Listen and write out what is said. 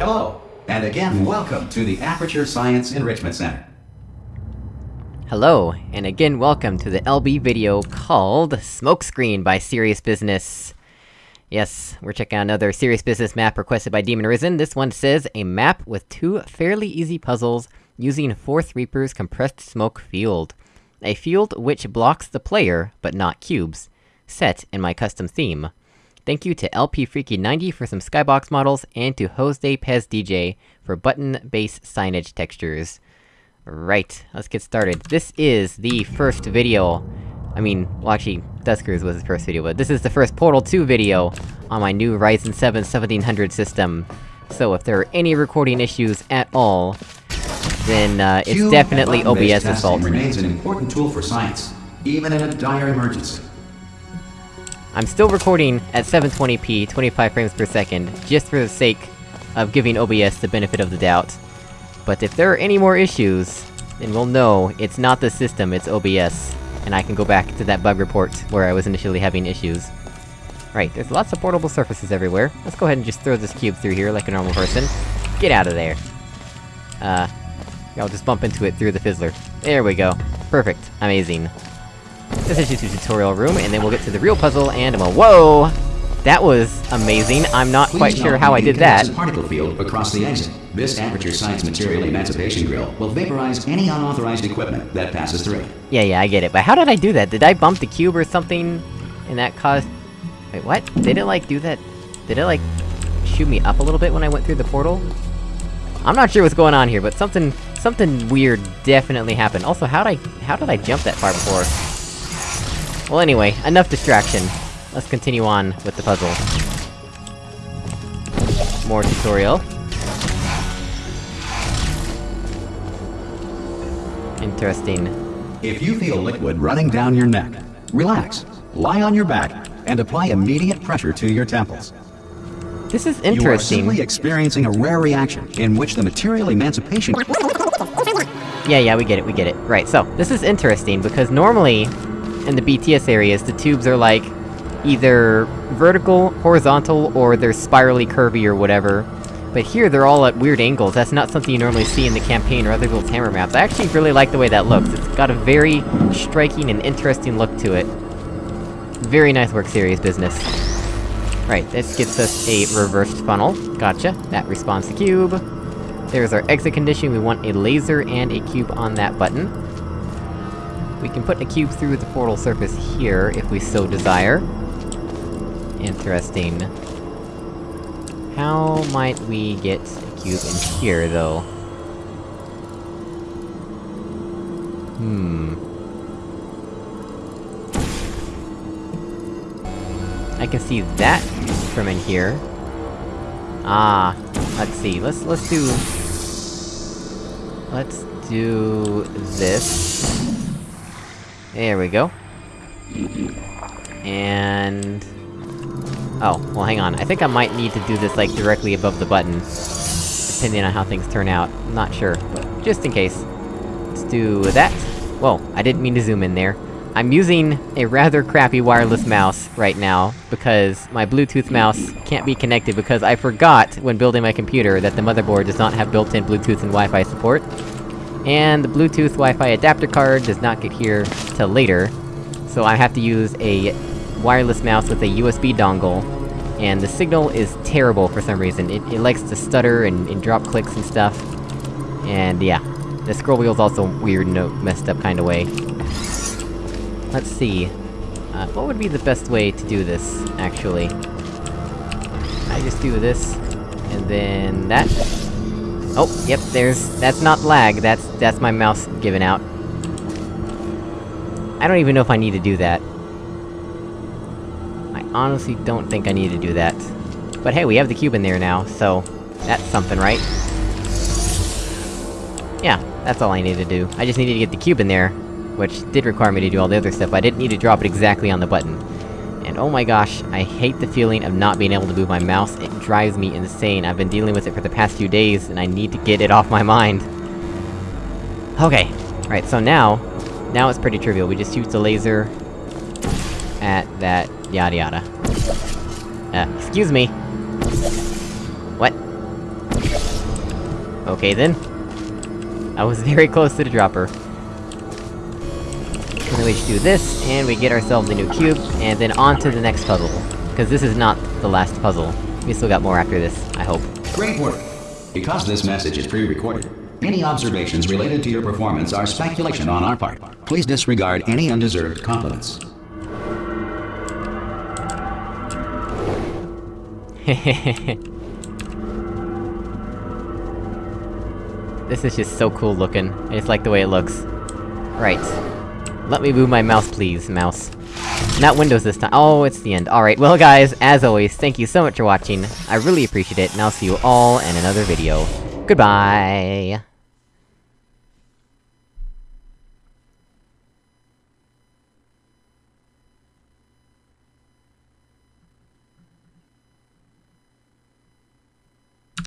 Hello, and again, welcome to the Aperture Science Enrichment Center. Hello, and again welcome to the LB video called Smokescreen by Serious Business. Yes, we're checking out another Serious Business map requested by Demon Risen. This one says, a map with two fairly easy puzzles using Fourth Reaper's compressed smoke field. A field which blocks the player, but not cubes. Set in my custom theme. Thank you to LP Freaky 90 for some skybox models, and to Jose Pez DJ for button base signage textures. Right, let's get started. This is the first video... I mean, well actually, Duskers was the first video, but this is the first Portal 2 video on my new Ryzen 7 1700 system. So if there are any recording issues at all, then, uh, it's Cube definitely OBS's fault. remains an important tool for science, even in a dire emergency. I'm still recording at 720p, 25 frames per second, just for the sake of giving OBS the benefit of the doubt. But if there are any more issues, then we'll know it's not the system, it's OBS. And I can go back to that bug report where I was initially having issues. Right, there's lots of portable surfaces everywhere. Let's go ahead and just throw this cube through here like a normal person. Get out of there. Uh... I'll just bump into it through the fizzler. There we go. Perfect. Amazing. This is just a tutorial room, and then we'll get to the real puzzle, and I'm a- Whoa! That was amazing, I'm not quite sure how I did that. particle field across the exit. This Aperture Science Material Emancipation Grill will vaporize any unauthorized equipment that passes through. Yeah, yeah, I get it, but how did I do that? Did I bump the cube or something? And that caused... Wait, what? Did it, like, do that? Did it, like, shoot me up a little bit when I went through the portal? I'm not sure what's going on here, but something... Something weird definitely happened. Also, how did I... How did I jump that far before? Well anyway, enough distraction. Let's continue on with the puzzle. More tutorial. Interesting. If you feel liquid running down your neck, relax, lie on your back, and apply immediate pressure to your temples. This is interesting. You are simply experiencing a rare reaction in which the material emancipation Yeah, yeah, we get it, we get it. Right, so, this is interesting, because normally, in the BTS areas, the tubes are like, either vertical, horizontal, or they're spirally curvy or whatever. But here, they're all at weird angles, that's not something you normally see in the campaign or other people's hammer maps. I actually really like the way that looks, it's got a very striking and interesting look to it. Very nice work, serious business. Right, this gets us a reversed funnel. Gotcha. That respawns the cube. There's our exit condition, we want a laser and a cube on that button. We can put a cube through the portal surface here, if we so desire. Interesting. How might we get a cube in here, though? Hmm... I can see that from in here. Ah, let's see, let's- let's do... Let's do... this. There we go. And... Oh, well hang on, I think I might need to do this, like, directly above the button. Depending on how things turn out, I'm not sure, but just in case. Let's do that. Whoa, I didn't mean to zoom in there. I'm using a rather crappy wireless mouse right now, because my Bluetooth mouse can't be connected because I forgot, when building my computer, that the motherboard does not have built-in Bluetooth and Wi-Fi support. And the Bluetooth Wi-Fi adapter card does not get here till later, so I have to use a wireless mouse with a USB dongle, and the signal is terrible for some reason. It, it likes to stutter and, and drop clicks and stuff. And yeah, the scroll wheel's also weird in a messed up kinda way. Let's see. Uh, what would be the best way to do this, actually? I just do this, and then that. Oh, yep, there's- that's not lag, that's- that's my mouse giving out. I don't even know if I need to do that. I honestly don't think I need to do that. But hey, we have the cube in there now, so... That's something, right? Yeah, that's all I need to do. I just needed to get the cube in there, which did require me to do all the other stuff, I didn't need to drop it exactly on the button. Oh my gosh, I hate the feeling of not being able to move my mouse, it drives me insane. I've been dealing with it for the past few days, and I need to get it off my mind. Okay, right, so now... Now it's pretty trivial, we just shoot the laser... at that yada yada. Uh, excuse me! What? Okay then. I was very close to the dropper. Just do this, and we get ourselves a new cube, and then on to the next puzzle. Because this is not the last puzzle. We still got more after this, I hope. Great work. Because this message is pre-recorded, any observations related to your performance are speculation on our part. Please disregard any undeserved compliments. this is just so cool looking. I just like the way it looks. Right. Let me move my mouse please, mouse. Not Windows this time- oh, it's the end. Alright, well guys, as always, thank you so much for watching, I really appreciate it, and I'll see you all in another video. Goodbye!